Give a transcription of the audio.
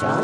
strong.